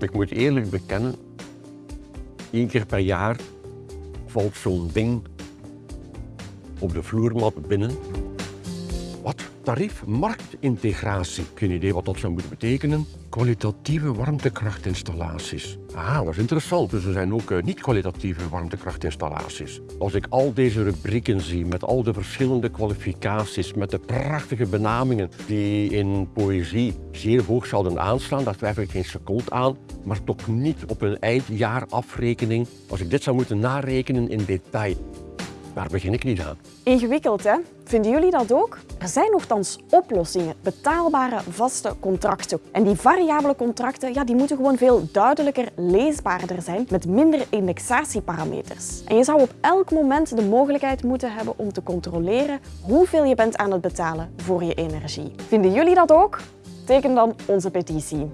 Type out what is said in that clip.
Ik moet eerlijk bekennen, één keer per jaar valt zo'n ding op de vloermat binnen. Wat? Tarief marktintegratie. Geen idee wat dat zou moeten betekenen. Kwalitatieve warmtekrachtinstallaties. Ah, dat is interessant. Dus er zijn ook eh, niet-kwalitatieve warmtekrachtinstallaties. Als ik al deze rubrieken zie met al de verschillende kwalificaties, met de prachtige benamingen die in poëzie zeer hoog zouden aanslaan, daar twijfel ik geen seconde aan, maar toch niet op een eindjaarafrekening. Als ik dit zou moeten narekenen in detail, daar begin ik niet aan. Ingewikkeld, hè? Vinden jullie dat ook? Er zijn nogthans oplossingen, betaalbare vaste contracten. En die variabele contracten ja, die moeten gewoon veel duidelijker leesbaarder zijn met minder indexatieparameters. En je zou op elk moment de mogelijkheid moeten hebben om te controleren hoeveel je bent aan het betalen voor je energie. Vinden jullie dat ook? Teken dan onze petitie.